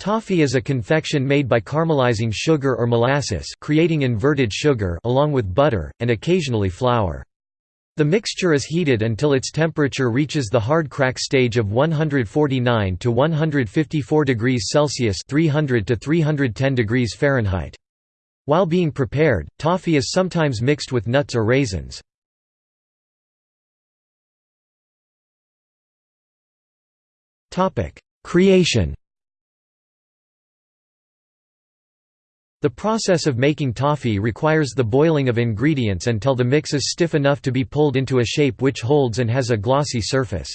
Toffee is a confection made by caramelizing sugar or molasses creating inverted sugar along with butter, and occasionally flour. The mixture is heated until its temperature reaches the hard crack stage of 149 to 154 degrees Celsius 300 to 310 degrees Fahrenheit. While being prepared, toffee is sometimes mixed with nuts or raisins. Creation The process of making toffee requires the boiling of ingredients until the mix is stiff enough to be pulled into a shape which holds and has a glossy surface.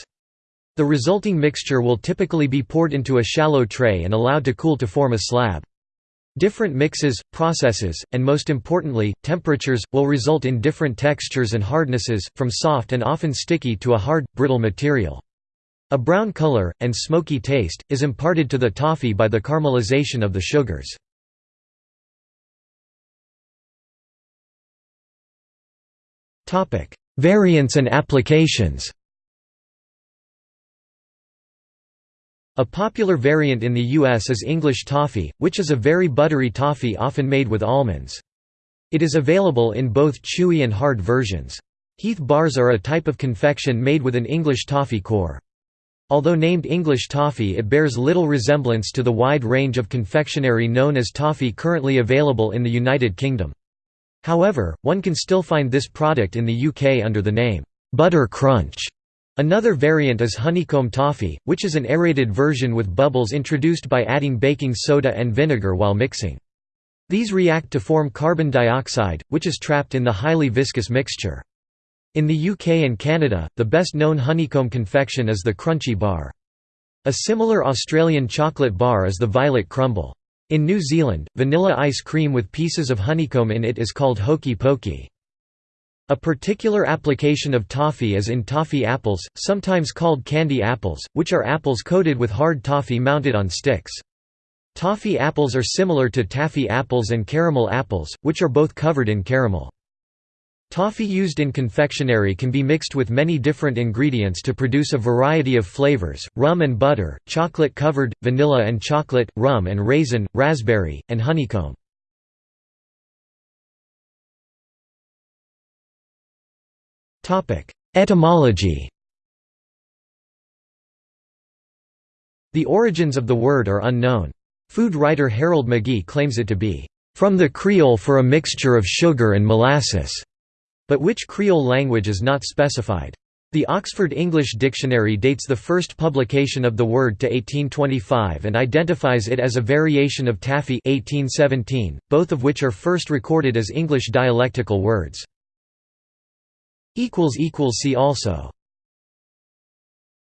The resulting mixture will typically be poured into a shallow tray and allowed to cool to form a slab. Different mixes, processes, and most importantly, temperatures, will result in different textures and hardnesses, from soft and often sticky to a hard, brittle material. A brown color, and smoky taste, is imparted to the toffee by the caramelization of the sugars. Variants and applications A popular variant in the U.S. is English toffee, which is a very buttery toffee often made with almonds. It is available in both chewy and hard versions. Heath bars are a type of confection made with an English toffee core. Although named English toffee it bears little resemblance to the wide range of confectionery known as toffee currently available in the United Kingdom. However, one can still find this product in the UK under the name, Butter Crunch. Another variant is honeycomb toffee, which is an aerated version with bubbles introduced by adding baking soda and vinegar while mixing. These react to form carbon dioxide, which is trapped in the highly viscous mixture. In the UK and Canada, the best known honeycomb confection is the Crunchie Bar. A similar Australian chocolate bar is the Violet Crumble. In New Zealand, vanilla ice cream with pieces of honeycomb in it is called hokey pokey. A particular application of toffee is in toffee apples, sometimes called candy apples, which are apples coated with hard toffee mounted on sticks. Toffee apples are similar to taffy apples and caramel apples, which are both covered in caramel. Toffee used in confectionery can be mixed with many different ingredients to produce a variety of flavors, rum and butter, chocolate-covered, vanilla and chocolate, rum and raisin, raspberry, and honeycomb. Etymology The origins of the word are unknown. Food writer Harold McGee claims it to be, "...from the Creole for a mixture of sugar and molasses." But which Creole language is not specified. The Oxford English Dictionary dates the first publication of the word to 1825 and identifies it as a variation of taffy 1817, both of which are first recorded as English dialectical words. See also